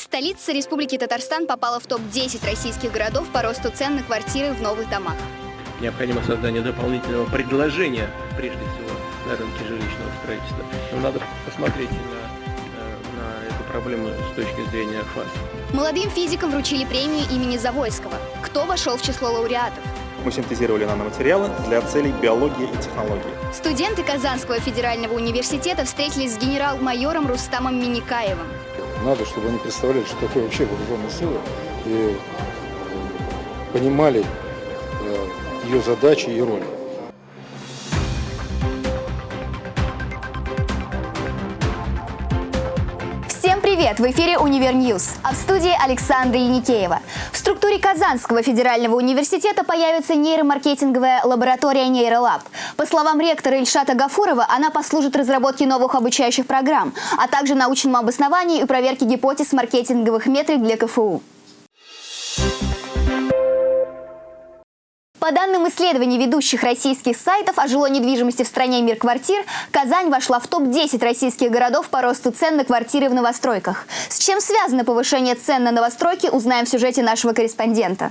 Столица Республики Татарстан попала в топ-10 российских городов по росту цен на квартиры в новых домах. Необходимо создание дополнительного предложения, прежде всего, на рынке жилищного строительства. Но надо посмотреть на, э, на эту проблему с точки зрения ФАС. Молодым физикам вручили премию имени Завойского. Кто вошел в число лауреатов? Мы синтезировали наноматериалы для целей биологии и технологии. Студенты Казанского федерального университета встретились с генерал-майором Рустамом Миникаевым. Надо, чтобы они представляли, что такое вообще вооруженные силы, и понимали э, ее задачи и роль. Привет! В эфире «Univer News», а в студии Александра Яникеева. В структуре Казанского федерального университета появится нейромаркетинговая лаборатория «НейроЛаб». По словам ректора Ильшата Гафурова, она послужит разработке новых обучающих программ, а также научному обоснованию и проверке гипотез маркетинговых метрик для КФУ. По данным исследований ведущих российских сайтов о жилой недвижимости в стране «Мир квартир», Казань вошла в топ-10 российских городов по росту цен на квартиры в новостройках. С чем связано повышение цен на новостройки, узнаем в сюжете нашего корреспондента.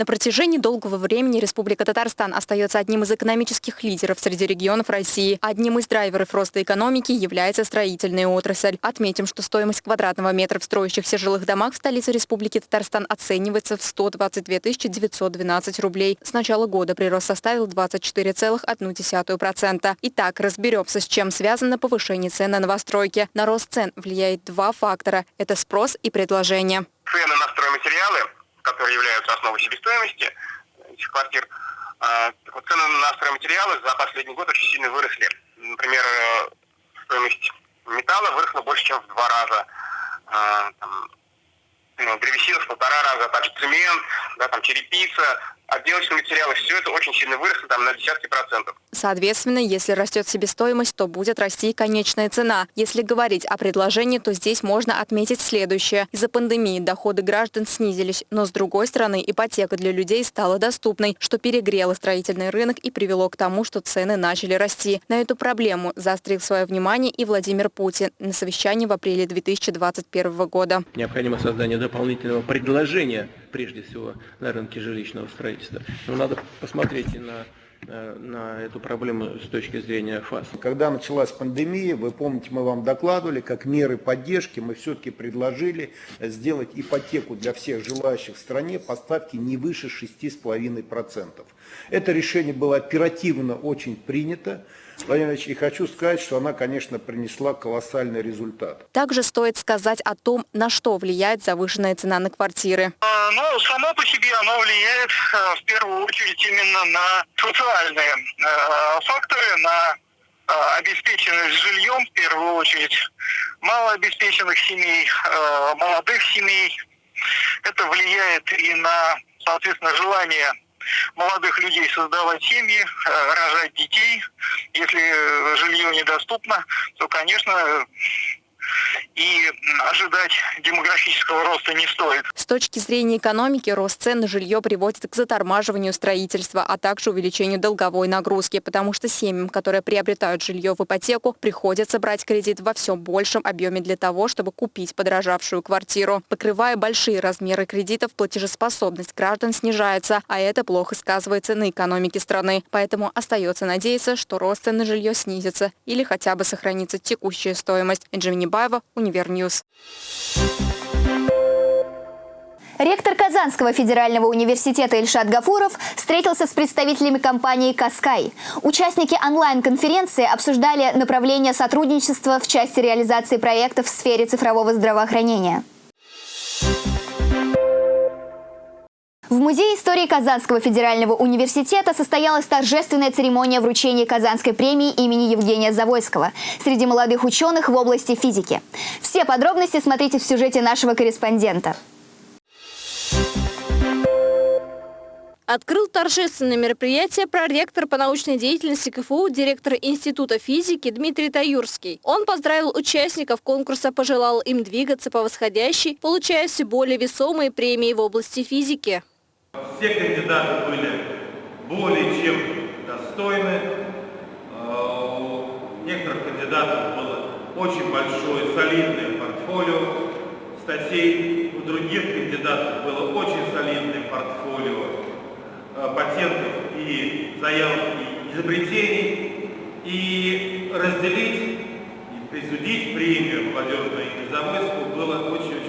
На протяжении долгого времени Республика Татарстан остается одним из экономических лидеров среди регионов России. Одним из драйверов роста экономики является строительная отрасль. Отметим, что стоимость квадратного метра в строящихся жилых домах в столице Республики Татарстан оценивается в 122 912 рублей. С начала года прирост составил 24,1%. Итак, разберемся, с чем связано повышение цен на новостройки. На рост цен влияет два фактора – это спрос и предложение. Цены на стройматериалы которые являются основой себестоимости этих квартир, а, цены на стройматериалы за последний год очень сильно выросли. Например, э, стоимость металла выросла больше, чем в два раза. А, там, ну, древесина в полтора раза, также цемент, да, там, черепица, отделочные материалы, все это очень сильно выросло там, на десятки процентов. Соответственно, если растет себестоимость, то будет расти и конечная цена. Если говорить о предложении, то здесь можно отметить следующее. Из-за пандемии доходы граждан снизились, но с другой стороны ипотека для людей стала доступной, что перегрело строительный рынок и привело к тому, что цены начали расти. На эту проблему заострил свое внимание и Владимир Путин на совещании в апреле 2021 года. Необходимо создание дополнительного предложения, прежде всего, на рынке жилищного строительства. Но надо посмотреть и на на эту проблему с точки зрения ФАС. Когда началась пандемия, вы помните, мы вам докладывали, как меры поддержки мы все-таки предложили сделать ипотеку для всех желающих в стране по ставке не выше 6,5%. Это решение было оперативно очень принято. Владимир Ильич, и хочу сказать, что она, конечно, принесла колоссальный результат. Также стоит сказать о том, на что влияет завышенная цена на квартиры. А, ну, само по себе оно влияет э, в первую очередь именно на социальные э, факторы, на э, обеспеченность жильем в первую очередь, малообеспеченных семей, молодых семей. Это влияет и на, соответственно, желание молодых людей создавать семьи, э, рожать детей. Если жилье недоступно, то, конечно, и ожидать демографического роста не стоит. С точки зрения экономики, рост цен на жилье приводит к затормаживанию строительства, а также увеличению долговой нагрузки, потому что семьям, которые приобретают жилье в ипотеку, приходится брать кредит во все большем объеме для того, чтобы купить подорожавшую квартиру. Покрывая большие размеры кредитов, платежеспособность граждан снижается, а это плохо сказывается на экономике страны. Поэтому остается надеяться, что рост цен на жилье снизится или хотя бы сохранится текущая стоимость. Энджи Баева, Univer News. Ректор Казанского федерального университета Ильшат Гафуров встретился с представителями компании «Каскай». Участники онлайн-конференции обсуждали направления сотрудничества в части реализации проектов в сфере цифрового здравоохранения. В Музее истории Казанского федерального университета состоялась торжественная церемония вручения Казанской премии имени Евгения Завойского среди молодых ученых в области физики. Все подробности смотрите в сюжете нашего корреспондента. Открыл торжественное мероприятие проректор по научной деятельности КФУ, директор Института физики Дмитрий Таюрский. Он поздравил участников конкурса, пожелал им двигаться по восходящей, получая все более весомые премии в области физики. Все кандидаты были более чем достойны. Э, у некоторых кандидатов было очень большое солидное портфолио. Статей у других кандидатов было очень солидное портфолио э, патентов и заявок и изобретений. И разделить и присудить премию молодежной незавойску было очень-очень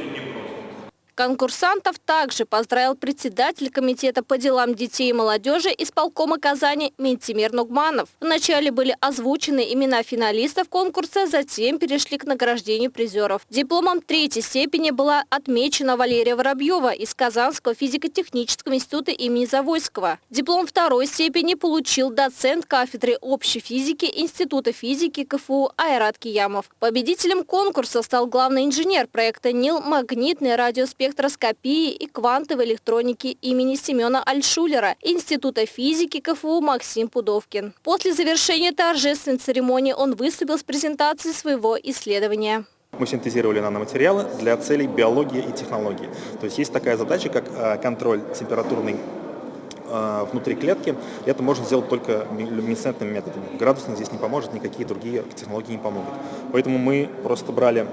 Конкурсантов также поздравил председатель Комитета по делам детей и молодежи исполкома Казани Ментимир Нугманов. Вначале были озвучены имена финалистов конкурса, затем перешли к награждению призеров. Дипломом третьей степени была отмечена Валерия Воробьева из Казанского физико-технического института имени Завойского. Диплом второй степени получил доцент кафедры общей физики Института физики КФУ Айрат Киямов. Победителем конкурса стал главный инженер проекта НИЛ «Магнитный радиоспектр спектроскопии и квантовой электроники имени Семена Альшулера Института физики КФУ Максим Пудовкин. После завершения торжественной церемонии он выступил с презентацией своего исследования. Мы синтезировали наноматериалы для целей биологии и технологии. То есть есть такая задача, как э, контроль температурный э, внутри клетки. Это можно сделать только люминесцентными методами. Градусник здесь не поможет, никакие другие технологии не помогут. Поэтому мы просто брали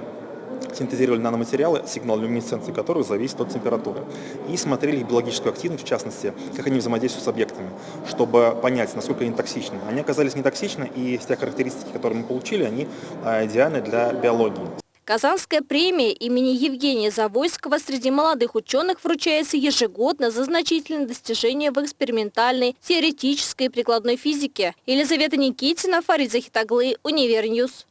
синтезировали наноматериалы, сигнал люминесценции которых зависит от температуры. И смотрели их биологическую активность, в частности, как они взаимодействуют с объектами, чтобы понять, насколько они токсичны. Они оказались не токсичны, и тех характеристики, которые мы получили, они а, идеальны для биологии. Казанская премия имени Евгения Завойского среди молодых ученых вручается ежегодно за значительные достижения в экспериментальной, теоретической и прикладной физике. Елизавета Никитина, Фарид Захид оглы, Univer News.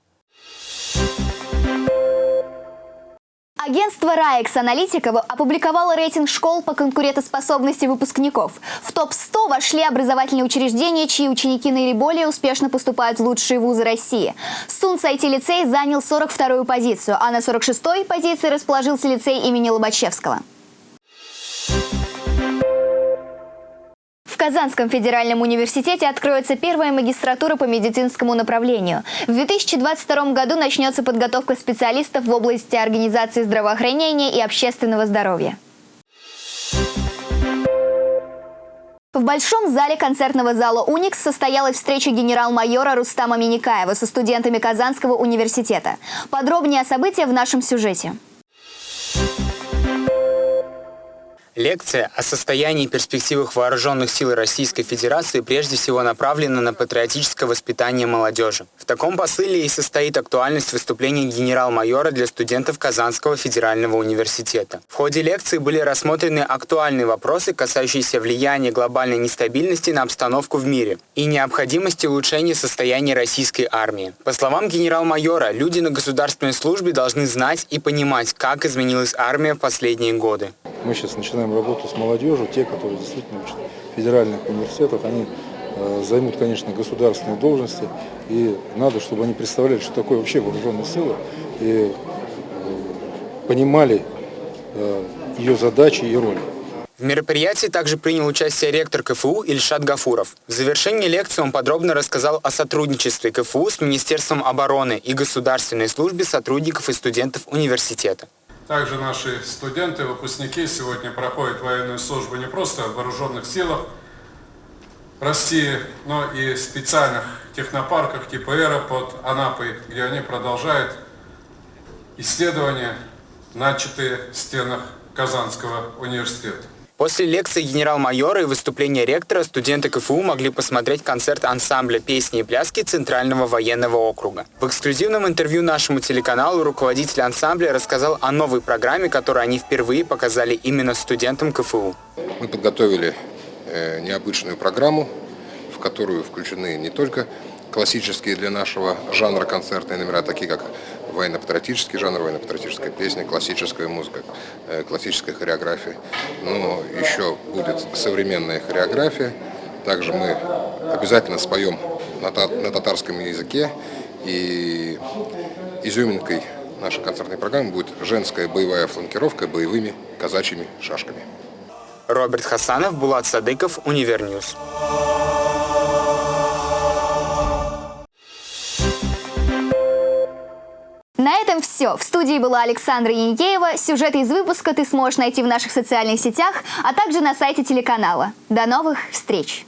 Агентство «RAEX-Аналитика» опубликовало рейтинг школ по конкурентоспособности выпускников. В топ-100 вошли образовательные учреждения, чьи ученики наиболее успешно поступают в лучшие вузы России. Сунц IT-лицей занял 42-ю позицию, а на 46-й позиции расположился лицей имени Лобачевского. Казанском федеральном университете откроется первая магистратура по медицинскому направлению. В 2022 году начнется подготовка специалистов в области организации здравоохранения и общественного здоровья. В Большом зале концертного зала «Уникс» состоялась встреча генерал-майора Рустама Миникаева со студентами Казанского университета. Подробнее о событиях в нашем сюжете. Лекция о состоянии и перспективах вооруженных сил Российской Федерации прежде всего направлена на патриотическое воспитание молодежи. В таком посыле и состоит актуальность выступления генерал-майора для студентов Казанского федерального университета. В ходе лекции были рассмотрены актуальные вопросы, касающиеся влияния глобальной нестабильности на обстановку в мире и необходимости улучшения состояния российской армии. По словам генерал-майора, люди на государственной службе должны знать и понимать, как изменилась армия в последние годы. Мы сейчас начинаем работу с молодежью, те, которые действительно учат в федеральных университетах, они э, займут, конечно, государственные должности, и надо, чтобы они представляли, что такое вообще вооруженные силы, и э, понимали э, ее задачи и роли. В мероприятии также принял участие ректор КФУ Ильшат Гафуров. В завершении лекции он подробно рассказал о сотрудничестве КФУ с Министерством обороны и государственной службе сотрудников и студентов университета. Также наши студенты, выпускники сегодня проходят военную службу не просто в вооруженных силах России, но и в специальных технопарках типа «Эра» под Анапой, где они продолжают исследования, начатые в стенах Казанского университета. После лекции генерал-майора и выступления ректора студенты КФУ могли посмотреть концерт ансамбля песни и пляски Центрального военного округа. В эксклюзивном интервью нашему телеканалу руководитель ансамбля рассказал о новой программе, которую они впервые показали именно студентам КФУ. Мы подготовили э, необычную программу, в которую включены не только классические для нашего жанра концертные номера, такие как военно-патриотический жанр, военно-патриотическая песня, классическая музыка, э, классическая хореография. Но еще будет современная хореография. Также мы обязательно споем на татарском языке. И изюминкой нашей концертной программы будет женская боевая фланкировка боевыми казачьими шашками. Роберт Хасанов, Булат Садыков, Univer News. На этом все. В студии была Александра Яникеева. Сюжеты из выпуска ты сможешь найти в наших социальных сетях, а также на сайте телеканала. До новых встреч!